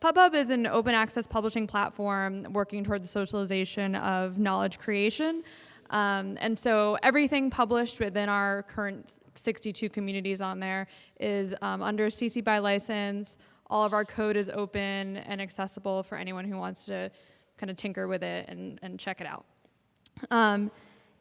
PubPub is an open access publishing platform working toward the socialization of knowledge creation. Um, and so everything published within our current 62 communities on there is um, under CC BY license. All of our code is open and accessible for anyone who wants to kind of tinker with it and, and check it out. Um,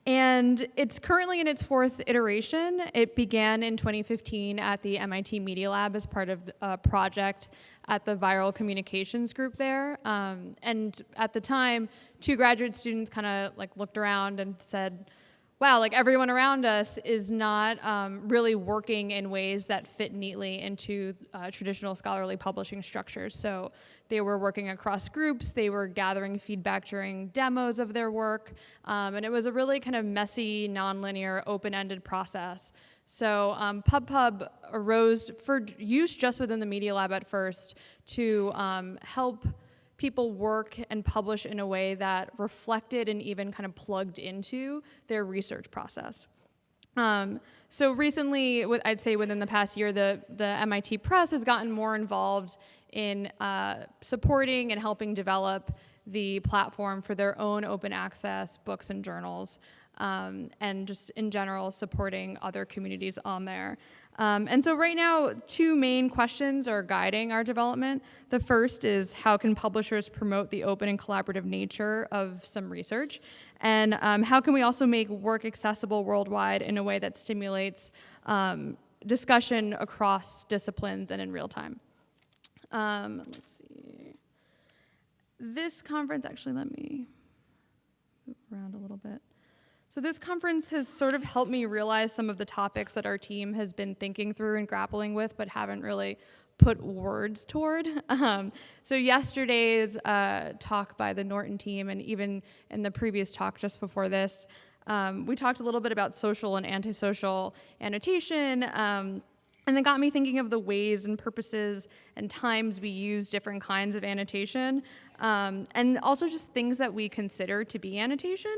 and it's currently in its fourth iteration. It began in 2015 at the MIT Media Lab as part of a project at the Viral Communications Group there. Um, and at the time, two graduate students kind of like looked around and said, wow, like everyone around us is not um, really working in ways that fit neatly into uh, traditional scholarly publishing structures. So they were working across groups, they were gathering feedback during demos of their work, um, and it was a really kind of messy, nonlinear, open-ended process. So um, PubPub arose for use just within the Media Lab at first to um, help people work and publish in a way that reflected and even kind of plugged into their research process. Um, so recently, I'd say within the past year, the, the MIT Press has gotten more involved in uh, supporting and helping develop the platform for their own open access books and journals, um, and just in general supporting other communities on there. Um, and so right now, two main questions are guiding our development. The first is how can publishers promote the open and collaborative nature of some research? And um, how can we also make work accessible worldwide in a way that stimulates um, discussion across disciplines and in real time? Um, let's see. This conference, actually, let me move around a little bit. So this conference has sort of helped me realize some of the topics that our team has been thinking through and grappling with, but haven't really put words toward. Um, so yesterday's uh, talk by the Norton team, and even in the previous talk just before this, um, we talked a little bit about social and antisocial annotation, um, and it got me thinking of the ways and purposes and times we use different kinds of annotation, um, and also just things that we consider to be annotation.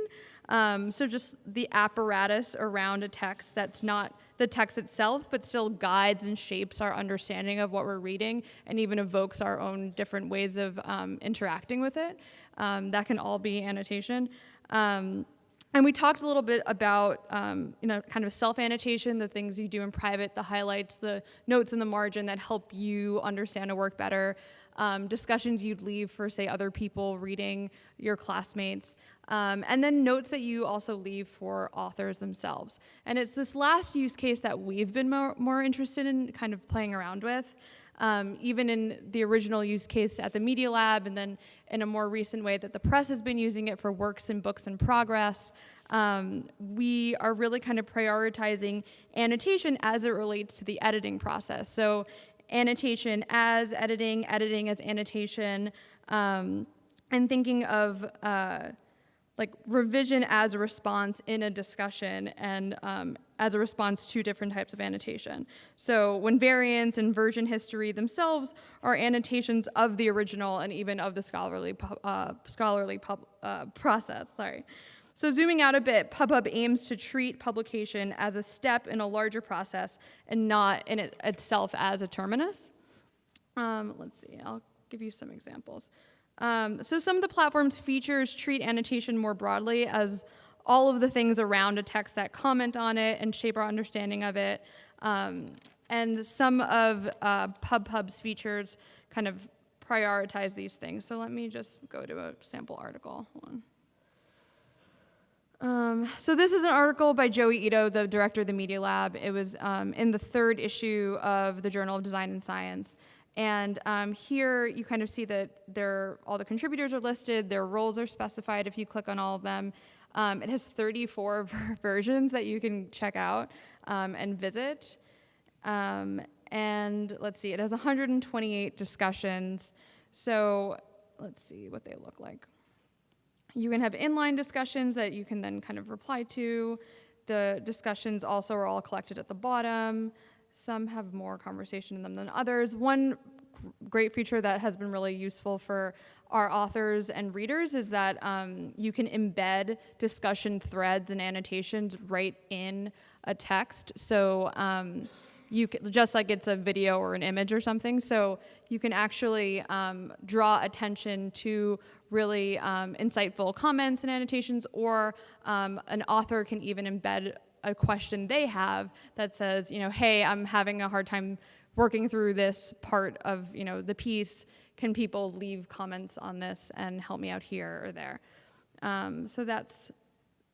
Um, so just the apparatus around a text that's not the text itself, but still guides and shapes our understanding of what we're reading and even evokes our own different ways of um, interacting with it. Um, that can all be annotation. And we talked a little bit about, um, you know, kind of self-annotation, the things you do in private, the highlights, the notes in the margin that help you understand a work better, um, discussions you'd leave for, say, other people reading your classmates, um, and then notes that you also leave for authors themselves. And it's this last use case that we've been more, more interested in kind of playing around with. Um, even in the original use case at the Media Lab, and then in a more recent way that the press has been using it for works and books in progress, um, we are really kind of prioritizing annotation as it relates to the editing process. So annotation as editing, editing as annotation, um, and thinking of uh, like revision as a response in a discussion and um, as a response to different types of annotation. So when variants and version history themselves are annotations of the original and even of the scholarly, uh, scholarly uh, process, sorry. So zooming out a bit, PubPub aims to treat publication as a step in a larger process and not in it itself as a terminus. Um, let's see, I'll give you some examples. Um, so some of the platform's features treat annotation more broadly as all of the things around a text that comment on it and shape our understanding of it. Um, and some of uh, PubPub's features kind of prioritize these things. So let me just go to a sample article. One. Um, so this is an article by Joi Ito, the director of the Media Lab. It was um, in the third issue of the Journal of Design and Science. And um, here you kind of see that all the contributors are listed, their roles are specified if you click on all of them. Um, it has 34 versions that you can check out um, and visit. Um, and let's see, it has 128 discussions. So let's see what they look like. You can have inline discussions that you can then kind of reply to. The discussions also are all collected at the bottom. Some have more conversation in them than others. One great feature that has been really useful for our authors and readers is that um, you can embed discussion threads and annotations right in a text. So um, you c just like it's a video or an image or something. So you can actually um, draw attention to really um, insightful comments and annotations, or um, an author can even embed a question they have that says, you know, hey, I'm having a hard time working through this part of, you know, the piece. Can people leave comments on this and help me out here or there? Um, so that's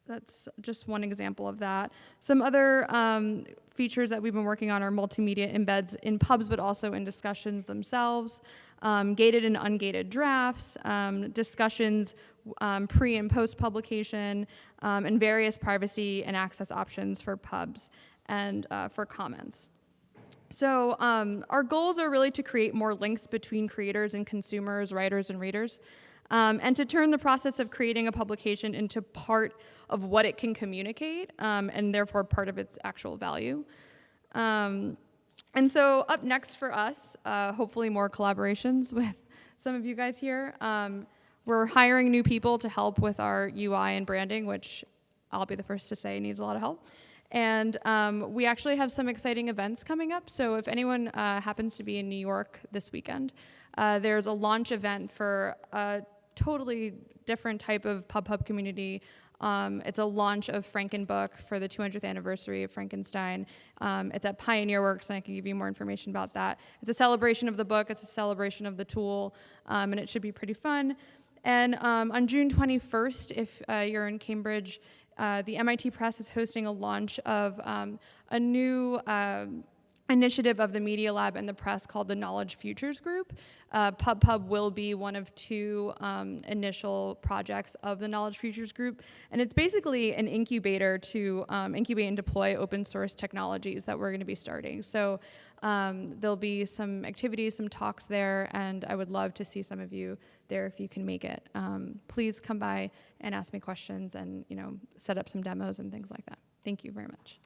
that's just one example of that. Some other um, features that we've been working on are multimedia embeds in pubs, but also in discussions themselves, um, gated and ungated drafts, um, discussions um, pre and post publication, um, and various privacy and access options for pubs and uh, for comments. So um, our goals are really to create more links between creators and consumers, writers and readers um, and to turn the process of creating a publication into part of what it can communicate um, and therefore part of its actual value. Um, and so up next for us, uh, hopefully more collaborations with some of you guys here. Um, we're hiring new people to help with our UI and branding, which I'll be the first to say needs a lot of help. And um, we actually have some exciting events coming up. So if anyone uh, happens to be in New York this weekend, uh, there's a launch event for a totally different type of PubPub community. Um, it's a launch of Frankenbook for the 200th anniversary of Frankenstein. Um, it's at Pioneer Works, and I can give you more information about that. It's a celebration of the book, it's a celebration of the tool, um, and it should be pretty fun. And um, on June 21st, if uh, you're in Cambridge, uh, the MIT Press is hosting a launch of um, a new uh, initiative of the Media Lab and the press called the Knowledge Futures Group. Uh, PubPub will be one of two um, initial projects of the Knowledge Futures Group, and it's basically an incubator to um, incubate and deploy open source technologies that we're going to be starting. So um, there'll be some activities, some talks there, and I would love to see some of you there if you can make it. Um, please come by and ask me questions and you know set up some demos and things like that. Thank you very much.